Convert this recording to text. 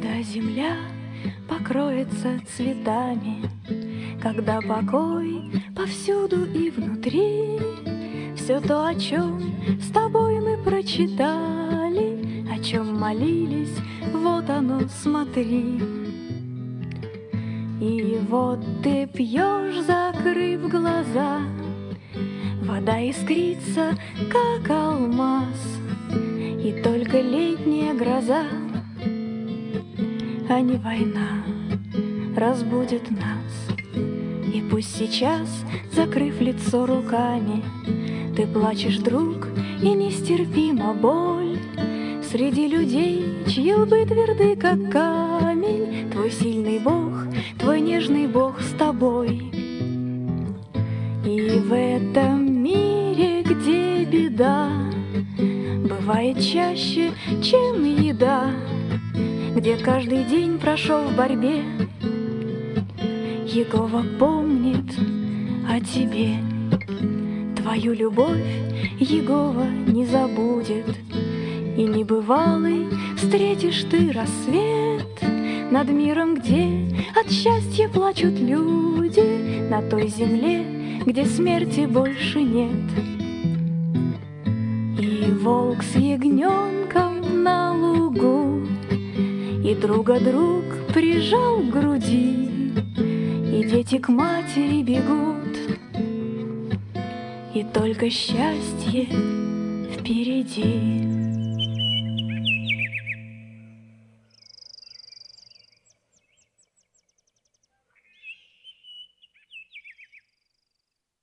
Когда земля покроется цветами, Когда покой повсюду и внутри, Все то, о чем с тобой мы прочитали, О чем молились, вот оно, смотри. И вот ты пьешь, закрыв глаза, Вода искрится, как алмаз, И только летняя гроза а не война разбудит нас. И пусть сейчас, закрыв лицо руками, Ты плачешь, друг, и нестерпима боль Среди людей, чьи лбы тверды, как камень, Твой сильный Бог, твой нежный Бог с тобой. И в этом мире, где беда, Бывает чаще, чем еда, где каждый день прошел в борьбе. Егова помнит о тебе, твою любовь Егова не забудет. И небывалый встретишь ты рассвет Над миром, где от счастья плачут люди, На той земле, где смерти больше нет. И волк с ягненком на лугу и друга друг прижал к груди, И дети к матери бегут, И только счастье впереди.